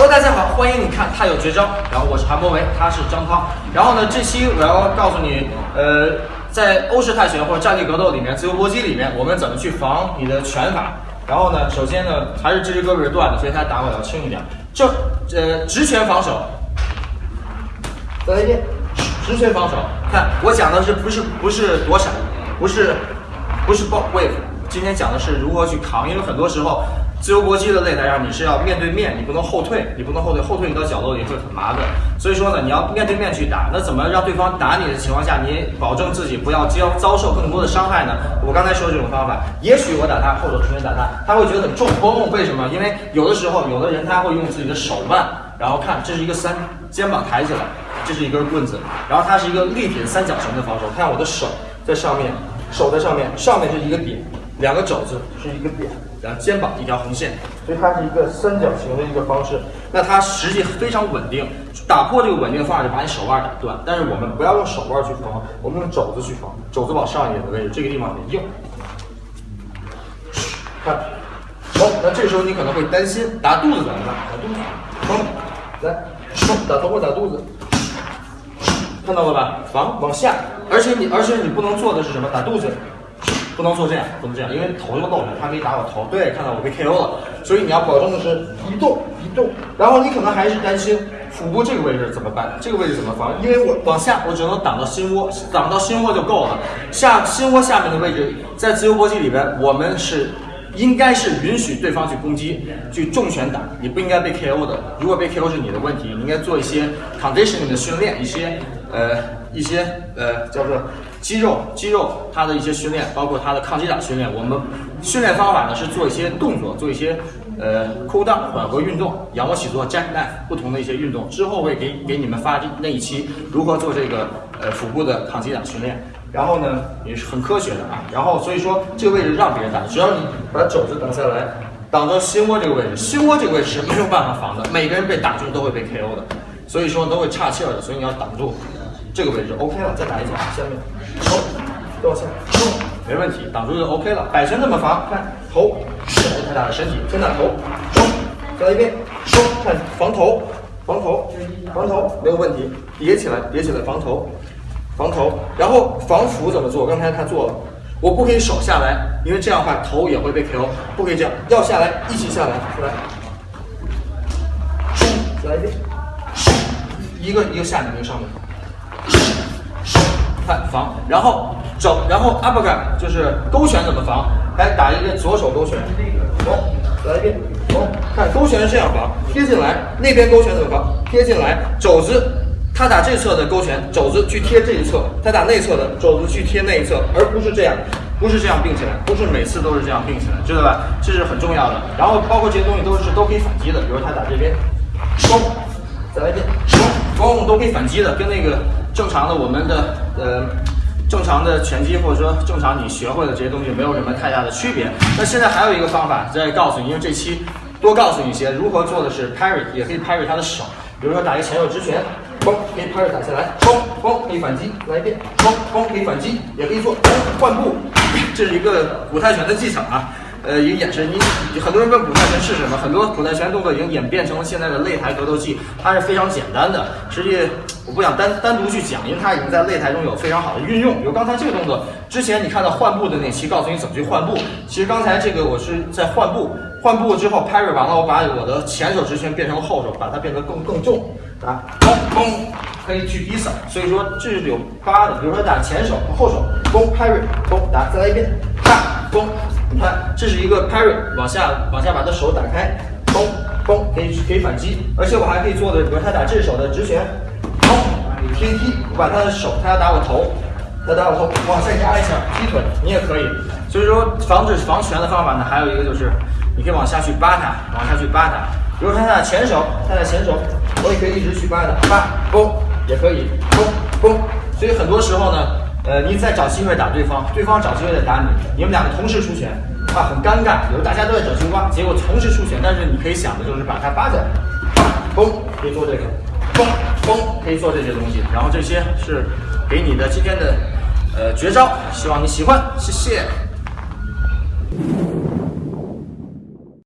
Hello，大家好，欢迎你看他有绝招。然后我是韩博维，他是张涛。然后呢，这期我要告诉你，呃，在欧式泰拳或者站立格斗里面，自由搏击里面，我们怎么去防你的拳法。然后呢，首先呢，还是这只胳膊是断的，所以他打我要轻一点。这呃直拳防守，再来一遍，直拳防守。看我讲的是不是不是躲闪，不是不是爆 wave。今天讲的是如何去扛，因为很多时候。自由搏击的擂台上，你是要面对面，你不能后退，你不能后退，后退你到角落里会很麻烦。所以说呢，你要面对面去打。那怎么让对方打你的情况下，你保证自己不要遭遭受更多的伤害呢？我刚才说的这种方法，也许我打他后手出拳打他，他会觉得很重，嘣，为什么？因为有的时候，有的人他会用自己的手腕，然后看这是一个三，肩膀抬起来，这是一根棍子，然后它是一个立体的三角形的防守。看我的手在上面，手在上面，上面是一个点。两个肘子是一个点，然后肩膀一条横线，所以它是一个三角形的一个方式。那它实际非常稳定，打破这个稳定的方法就把你手腕打断。但是我们不要用手腕去缝，我们用肘子去缝，肘子往上一点的位置，这个地方很硬。看，好，那这时候你可能会担心打肚子怎么办？打肚子，好，来，打头或打肚子，看到了吧？防往下，而且你而且你不能做的是什么？打肚子。不能做这样，不能这样，因为头就露出来，他可以打我头。对，看到我被 KO 了，所以你要保证的是移动移动。然后你可能还是担心腹部这个位置怎么办？这个位置怎么防？因为我往下，我只能挡到心窝，挡到心窝就够了。下心窝下面的位置，在自由搏击里边，我们是应该是允许对方去攻击，去重拳打，你不应该被 KO 的。如果被 KO 是你的问题，你应该做一些 conditioning 的训练，一些呃一些呃叫做。肌肉，肌肉，它的一些训练，包括它的抗击打训练。我们训练方法呢是做一些动作，做一些呃 cool down 缓和运动，仰卧起坐、jackknife 不同的一些运动。之后会给给你们发那一期如何做这个呃腹部的抗击打训练。然后呢也是很科学的啊。然后所以说这个位置让别人打，只要你把肘子挡下来，挡到心窝这个位置，心窝这个位置是没有办法防的。每个人被打中都会被 KO 的，所以说都会岔气儿的。所以你要挡住。这个位置 OK 了，再打一脚，下面，冲，再往下，冲，没问题，挡住就 OK 了。摆拳怎么防？看头，不要太大的身体，先打头，冲，再来一遍，冲，看防头，防头，防头，没有问题，叠起来，叠起来，防头，防头，然后防腹怎么做？刚才他做了，我不可以手下来，因为这样的话头也会被 KO，不可以这样，要下来，一起下来，出来，来一遍，一个一个下面，一个上面。看防，然后肘，然后 uppercut 就是勾拳怎么防？来打一个左手勾拳，走，来一遍，走，看勾拳是这样防，贴进来，那边勾拳怎么防？贴进来，肘子，他打这侧的勾拳，肘子去贴这一侧，他打内侧的肘子去贴那一侧，而不是这样，不是这样并起来，不是每次都是这样并起来，知道吧？这是很重要的。然后包括这些东西都是都可以反击的，比如他打这边，收，再来一遍，收，攻都可以反击的，跟那个。正常的，我们的呃，正常的拳击或者说正常你学会的这些东西没有什么太大的区别。那现在还有一个方法再告诉你，因为这期多告诉你一些如何做的是 parry，也可以 parry 他的手，比如说打一个前手直拳，嘣，可以 parry 打下来，嘣嘣可以反击，来一遍，嘣嘣可以反击，也可以做换步，这是一个古泰拳的技巧啊。呃，一个眼神，你很多人问古泰拳是什么？很多古泰拳动作已经演变成了现在的擂台格斗技，它是非常简单的。实际我不想单单独去讲，因为它已经在擂台中有非常好的运用。比如刚才这个动作，之前你看到换步的那期，告诉你怎么去换步。其实刚才这个我是在换步，换步之后 parry 完了，我把我的前手直拳变成后手，把它变得更更重，打，嘣嘣，可以去 dis。所以说这是有八的。比如说打前手和后手，嘣 parry，嘣打，再来一遍，啪，嘣。这是一个 parry，往下往下把他手打开，嘣嘣，可以可以反击，而且我还可以做的，比如他打这手的直拳，嘣，贴踢，我把他的手，他要打我头，他打我头，往下压一下，踢腿，你也可以。所以说，防止防拳的方法呢，还有一个就是，你可以往下去扒他，往下去扒他。比如他打前手，他打前手，我也可以一直去扒他，扒，嘣，也可以，嘣嘣。所以很多时候呢。呃，你在找机会打对方，对方找机会在打你，你们两个同时出拳，啊，很尴尬。有时大家都在找青蛙，结果同时出拳，但是你可以想的就是把它扒下来，嘣，可以做这个，嘣嘣，可以做这些东西。然后这些是给你的今天的呃绝招，希望你喜欢，谢谢。